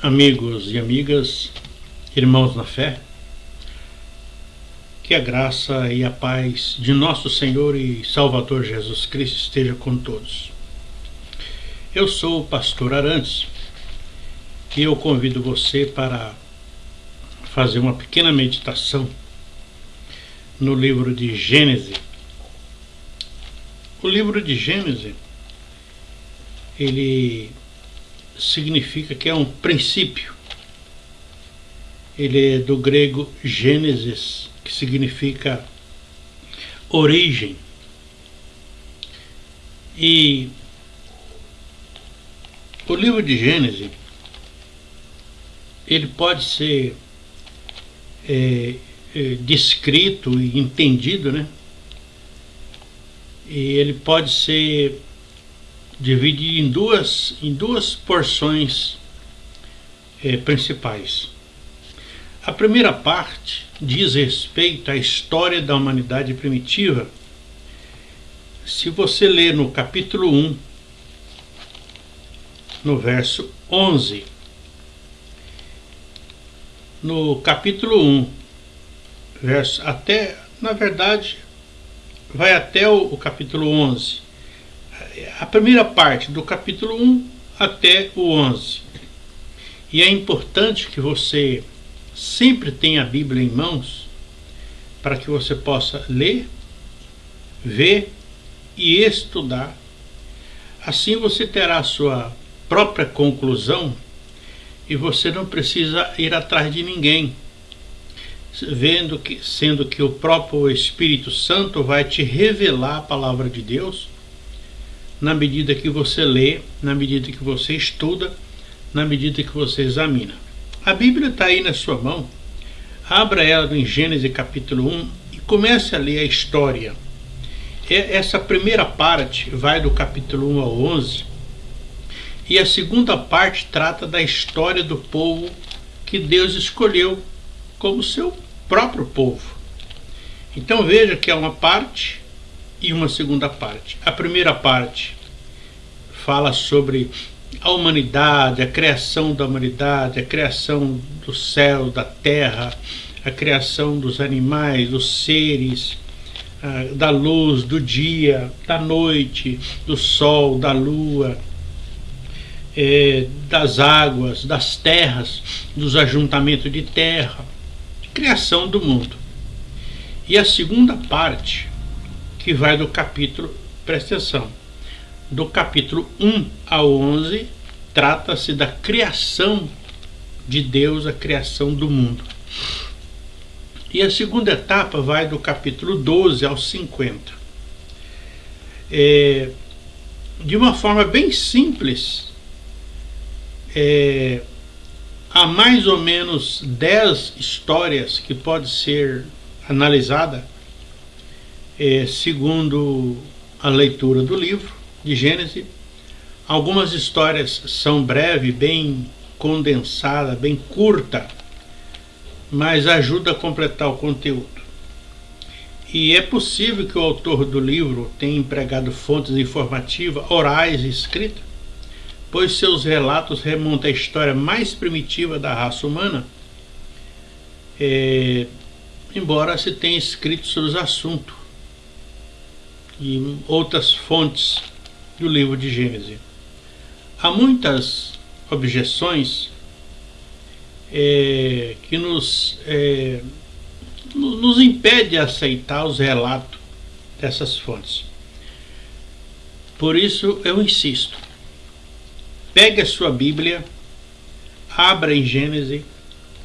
amigos e amigas, irmãos na fé, que a graça e a paz de nosso Senhor e Salvador Jesus Cristo esteja com todos. Eu sou o pastor Arantes e eu convido você para fazer uma pequena meditação no livro de Gênesis. O livro de Gênesis, ele significa que é um princípio. Ele é do grego Gênesis, que significa origem. E o livro de Gênesis, ele pode ser é, é, descrito e entendido, né? E ele pode ser dividido em duas, em duas porções é, principais. A primeira parte diz respeito à história da humanidade primitiva. Se você ler no capítulo 1, no verso 11, no capítulo 1, verso até, na verdade, vai até o, o capítulo 11 a primeira parte do capítulo 1 até o 11. E é importante que você sempre tenha a Bíblia em mãos para que você possa ler, ver e estudar. Assim você terá a sua própria conclusão e você não precisa ir atrás de ninguém, vendo que sendo que o próprio Espírito Santo vai te revelar a palavra de Deus na medida que você lê, na medida que você estuda, na medida que você examina. A Bíblia está aí na sua mão. Abra ela em Gênesis capítulo 1 e comece a ler a história. Essa primeira parte vai do capítulo 1 ao 11 e a segunda parte trata da história do povo que Deus escolheu como seu próprio povo. Então veja que é uma parte e uma segunda parte. A primeira parte fala sobre a humanidade, a criação da humanidade, a criação do céu, da terra, a criação dos animais, dos seres, da luz, do dia, da noite, do sol, da lua, é, das águas, das terras, dos ajuntamentos de terra, criação do mundo. E a segunda parte que vai do capítulo, presta atenção, do capítulo 1 ao 11, trata-se da criação de Deus, a criação do mundo. E a segunda etapa vai do capítulo 12 ao 50. É, de uma forma bem simples, é, há mais ou menos 10 histórias que pode ser analisada é, segundo a leitura do livro de Gênesis. Algumas histórias são breves, bem condensada, bem curta, mas ajuda a completar o conteúdo. E é possível que o autor do livro tenha empregado fontes informativas, orais e escritas, pois seus relatos remontam à história mais primitiva da raça humana, é, embora se tenha escrito sobre os assuntos e outras fontes do livro de Gênesis. Há muitas objeções é, que nos, é, nos impede de aceitar os relatos dessas fontes. Por isso eu insisto, pegue a sua Bíblia, abra em Gênesis,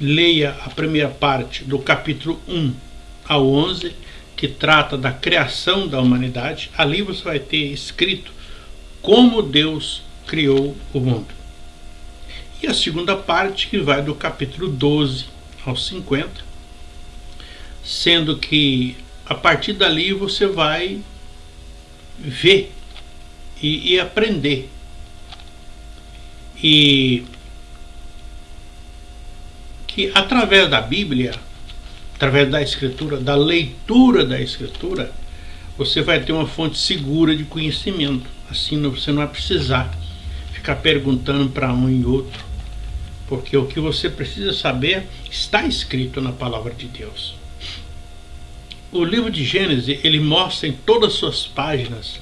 leia a primeira parte do capítulo 1 ao 11 que trata da criação da humanidade, ali você vai ter escrito como Deus criou o mundo. E a segunda parte, que vai do capítulo 12 ao 50, sendo que a partir dali você vai ver e, e aprender. E que através da Bíblia através da escritura, da leitura da escritura, você vai ter uma fonte segura de conhecimento. Assim você não vai precisar ficar perguntando para um e outro porque o que você precisa saber está escrito na palavra de Deus. O livro de Gênesis, ele mostra em todas as suas páginas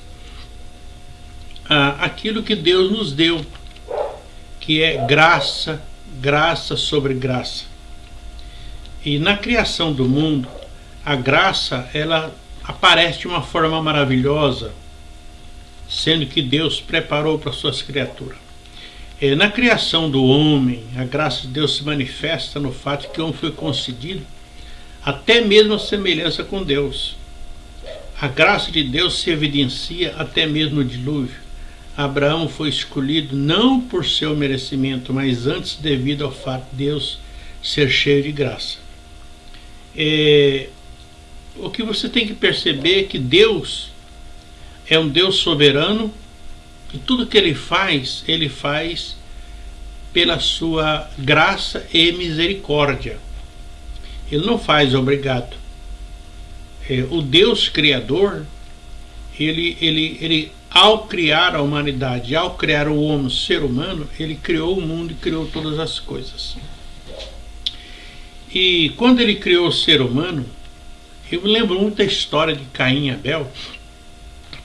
ah, aquilo que Deus nos deu, que é graça, graça sobre graça. E na criação do mundo, a graça, ela aparece de uma forma maravilhosa, sendo que Deus preparou para suas criaturas. É, na criação do homem, a graça de Deus se manifesta no fato que o homem foi concedido até mesmo a semelhança com Deus. A graça de Deus se evidencia até mesmo no dilúvio. Abraão foi escolhido não por seu merecimento, mas antes devido ao fato de Deus ser cheio de graça. É, o que você tem que perceber é que Deus é um Deus soberano e tudo que ele faz, ele faz pela sua graça e misericórdia. Ele não faz obrigado. É, o Deus Criador, ele, ele, ele, ao criar a humanidade, ao criar o homem, o ser humano, ele criou o mundo e criou todas as coisas. E quando ele criou o ser humano, eu me lembro muito da história de Caim e Abel,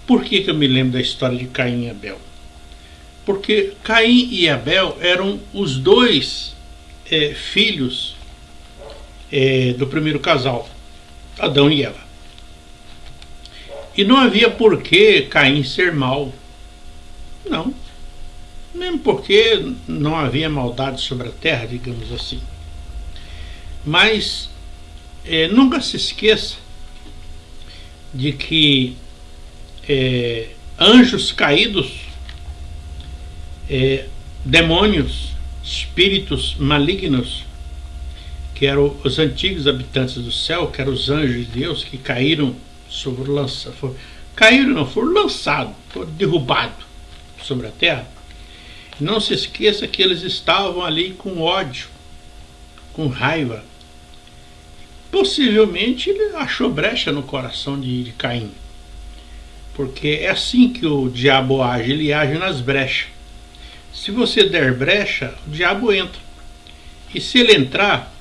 por que, que eu me lembro da história de Caim e Abel? Porque Caim e Abel eram os dois é, filhos é, do primeiro casal, Adão e Eva. E não havia por que Caim ser mal. Não. Mesmo porque não havia maldade sobre a terra, digamos assim. Mas é, nunca se esqueça de que é, anjos caídos, é, demônios, espíritos malignos, que eram os antigos habitantes do céu, que eram os anjos de Deus que caíram sobre lança, for, caíram não, foram lançados, foram derrubados sobre a terra. Não se esqueça que eles estavam ali com ódio, com raiva. Possivelmente ele achou brecha no coração de, de Caim. Porque é assim que o diabo age, ele age nas brechas. Se você der brecha, o diabo entra. E se ele entrar,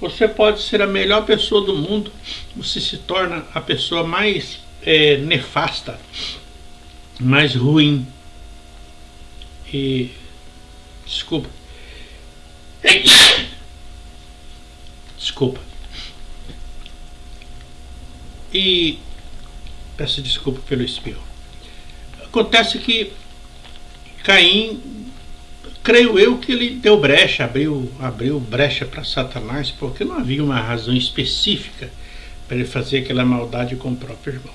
você pode ser a melhor pessoa do mundo, você se torna a pessoa mais é, nefasta, mais ruim. E. Desculpa. Desculpa. E Peço desculpa pelo espirro. Acontece que Caim, creio eu que ele deu brecha, abriu, abriu brecha para Satanás, porque não havia uma razão específica para ele fazer aquela maldade com o próprio irmão.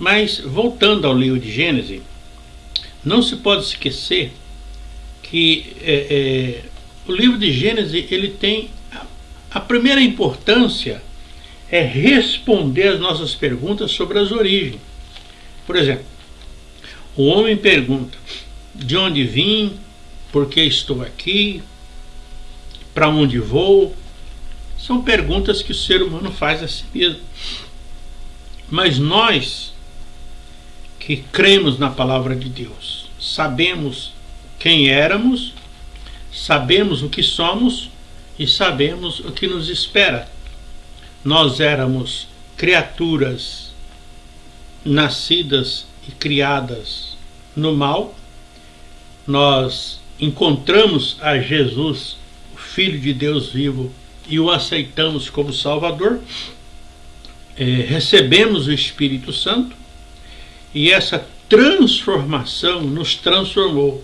Mas, voltando ao livro de Gênesis, não se pode esquecer que é, é, o livro de Gênesis ele tem a, a primeira importância é responder as nossas perguntas sobre as origens. Por exemplo, o homem pergunta: de onde vim? Por que estou aqui? Para onde vou? São perguntas que o ser humano faz a si mesmo. Mas nós que cremos na palavra de Deus, sabemos quem éramos, sabemos o que somos e sabemos o que nos espera nós éramos criaturas nascidas e criadas no mal, nós encontramos a Jesus, o Filho de Deus vivo, e o aceitamos como Salvador, é, recebemos o Espírito Santo, e essa transformação nos transformou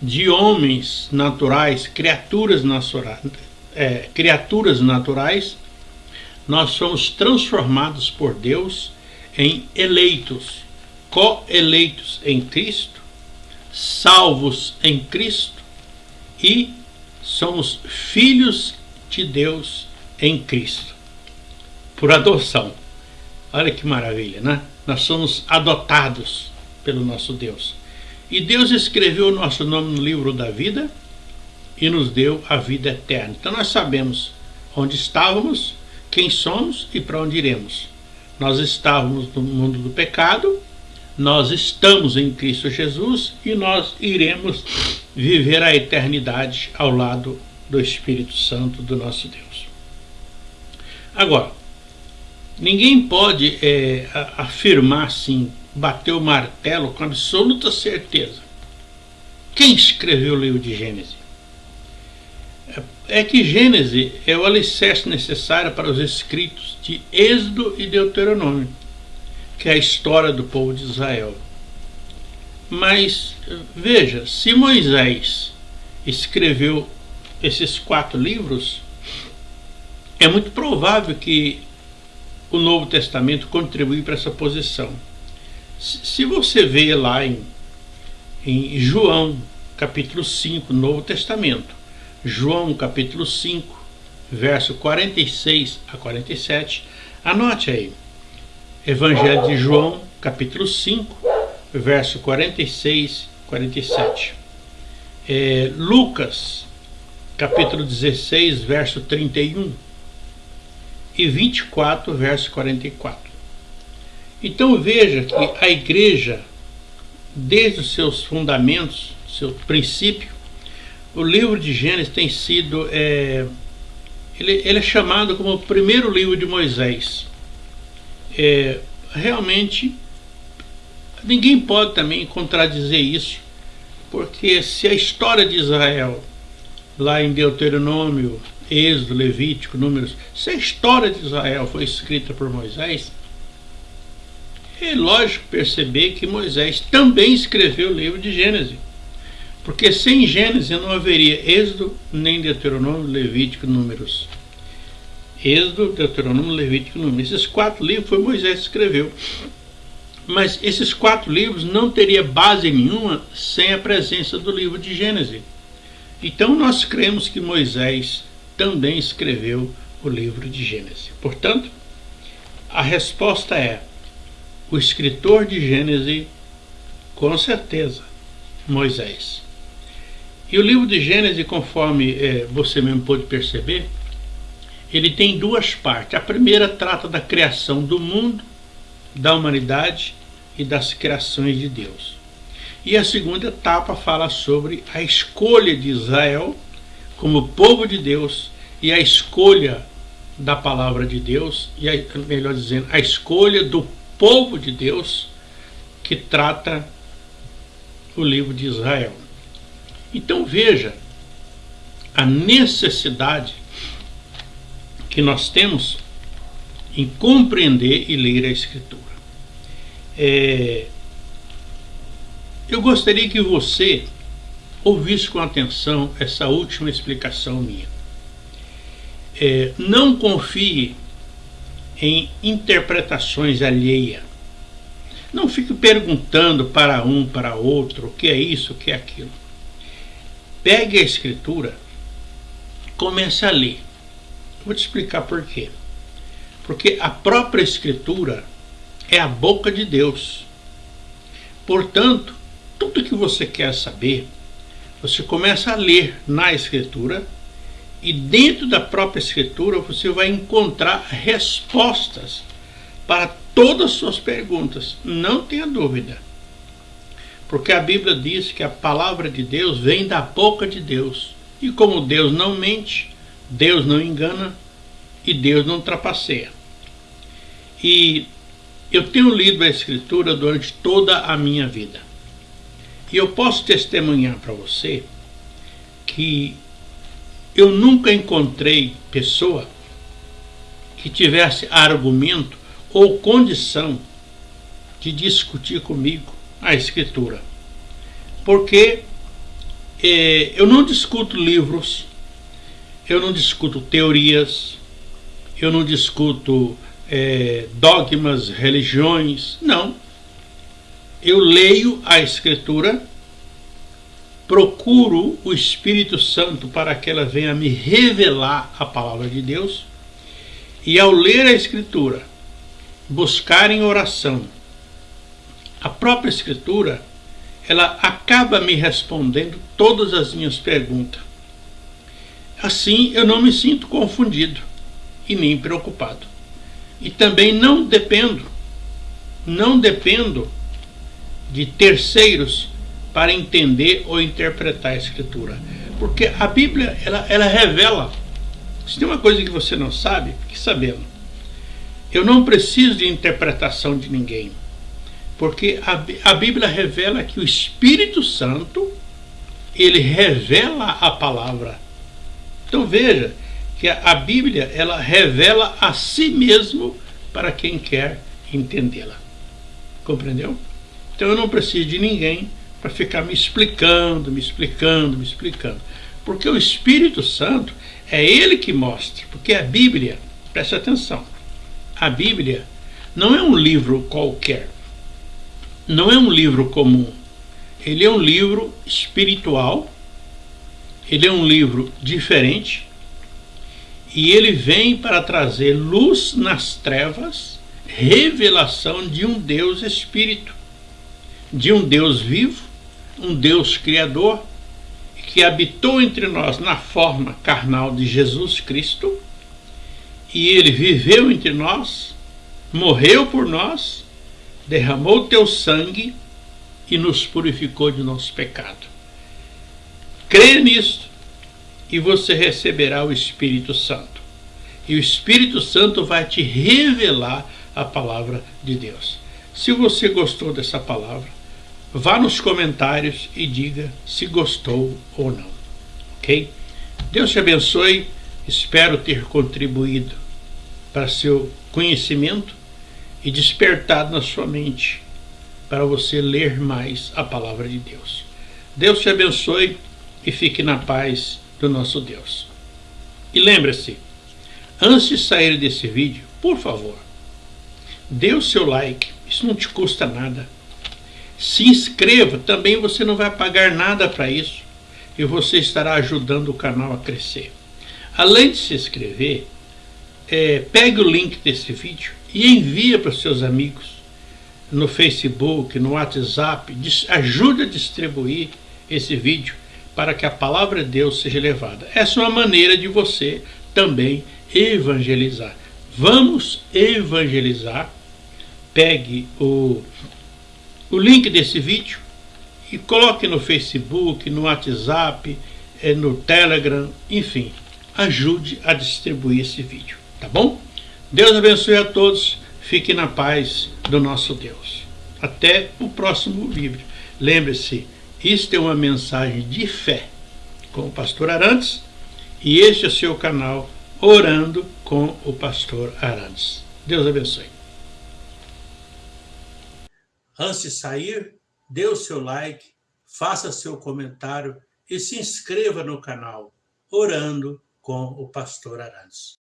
de homens naturais, criaturas, naturais, é, criaturas naturais, nós somos transformados por Deus em eleitos, co-eleitos em Cristo, salvos em Cristo e somos filhos de Deus em Cristo, por adoção. Olha que maravilha, né? Nós somos adotados pelo nosso Deus. E Deus escreveu o nosso nome no livro da vida e nos deu a vida eterna. Então nós sabemos onde estávamos, quem somos e para onde iremos. Nós estávamos no mundo do pecado, nós estamos em Cristo Jesus e nós iremos viver a eternidade ao lado do Espírito Santo do nosso Deus. Agora, ninguém pode é, afirmar assim, bater o martelo com absoluta certeza. Quem escreveu o livro de Gênesis? É que Gênesis é o alicerce necessário para os escritos de Êxodo e Deuteronômio que é a história do povo de Israel. Mas veja, se Moisés escreveu esses quatro livros, é muito provável que o Novo Testamento contribui para essa posição. Se você vê lá em, em João, capítulo 5, Novo Testamento, João, capítulo 5, verso 46 a 47, anote aí. Evangelho de João, capítulo 5, verso 46 47. É, Lucas, capítulo 16, verso 31 e 24, verso 44. Então veja que a igreja, desde os seus fundamentos, seu princípio, o livro de Gênesis tem sido, é, ele, ele é chamado como o primeiro livro de Moisés é, realmente ninguém pode também contradizer isso, porque se a história de Israel, lá em Deuteronômio, Êxodo, Levítico, Números, se a história de Israel foi escrita por Moisés, é lógico perceber que Moisés também escreveu o livro de Gênesis. Porque sem Gênesis não haveria Êxodo, nem Deuteronômio, Levítico, Números. Êxodo, Deuteronômio, Levítico Números. Esses quatro livros foi Moisés que escreveu. Mas esses quatro livros não teria base nenhuma sem a presença do livro de Gênesis. Então nós cremos que Moisés também escreveu o livro de Gênesis. Portanto, a resposta é: o escritor de Gênesis, com certeza, Moisés. E o livro de Gênesis, conforme é, você mesmo pôde perceber, ele tem duas partes. A primeira trata da criação do mundo, da humanidade e das criações de Deus. E a segunda etapa fala sobre a escolha de Israel como povo de Deus e a escolha da palavra de Deus, e a, melhor dizendo, a escolha do povo de Deus que trata o livro de Israel. Então veja a necessidade que nós temos em compreender e ler a Escritura. É, eu gostaria que você ouvisse com atenção essa última explicação minha. É, não confie em interpretações alheias. Não fique perguntando para um, para outro, o que é isso, o que é aquilo. Pegue a escritura, comece a ler. Vou te explicar por quê. Porque a própria Escritura é a boca de Deus. Portanto, tudo que você quer saber, você começa a ler na Escritura e dentro da própria Escritura você vai encontrar respostas para todas as suas perguntas. Não tenha dúvida. Porque a Bíblia diz que a palavra de Deus vem da boca de Deus. E como Deus não mente, Deus não engana e Deus não trapaceia. E eu tenho lido a Escritura durante toda a minha vida. E eu posso testemunhar para você que eu nunca encontrei pessoa que tivesse argumento ou condição de discutir comigo a Escritura. Porque eh, eu não discuto livros eu não discuto teorias, eu não discuto é, dogmas, religiões, não. Eu leio a Escritura, procuro o Espírito Santo para que ela venha me revelar a palavra de Deus, e ao ler a Escritura, buscar em oração a própria Escritura, ela acaba me respondendo todas as minhas perguntas. Assim eu não me sinto confundido e nem preocupado. E também não dependo, não dependo de terceiros para entender ou interpretar a Escritura. Porque a Bíblia, ela, ela revela. Se tem uma coisa que você não sabe, fique sabendo. Eu não preciso de interpretação de ninguém. Porque a, a Bíblia revela que o Espírito Santo, ele revela a palavra. Então veja que a, a Bíblia, ela revela a si mesmo para quem quer entendê-la. Compreendeu? Então eu não preciso de ninguém para ficar me explicando, me explicando, me explicando. Porque o Espírito Santo é ele que mostra. Porque a Bíblia, preste atenção, a Bíblia não é um livro qualquer. Não é um livro comum. Ele é um livro espiritual. Ele é um livro diferente. E ele vem para trazer luz nas trevas, revelação de um Deus Espírito, de um Deus vivo, um Deus Criador, que habitou entre nós na forma carnal de Jesus Cristo, e ele viveu entre nós, morreu por nós, derramou teu sangue e nos purificou de nosso pecado. Creia nisto e você receberá o Espírito Santo. E o Espírito Santo vai te revelar a palavra de Deus. Se você gostou dessa palavra, vá nos comentários e diga se gostou ou não. Ok? Deus te abençoe. Espero ter contribuído para seu conhecimento e despertado na sua mente para você ler mais a palavra de Deus. Deus te abençoe e fique na paz do nosso Deus. E lembre-se, antes de sair desse vídeo, por favor, dê o seu like, isso não te custa nada. Se inscreva, também você não vai pagar nada para isso e você estará ajudando o canal a crescer. Além de se inscrever, é, pegue o link desse vídeo e envie para os seus amigos no Facebook, no WhatsApp, ajude a distribuir esse vídeo para que a palavra de Deus seja levada. Essa é uma maneira de você também evangelizar. Vamos evangelizar. Pegue o, o link desse vídeo e coloque no Facebook, no WhatsApp, eh, no Telegram, enfim, ajude a distribuir esse vídeo, tá bom? Deus abençoe a todos, fique na paz do nosso Deus. Até o próximo vídeo. Lembre-se, isto é uma mensagem de fé com o pastor Arantes e este é o seu canal Orando com o pastor Arantes. Deus abençoe. Antes de sair, dê o seu like, faça seu comentário e se inscreva no canal Orando com o pastor Arantes.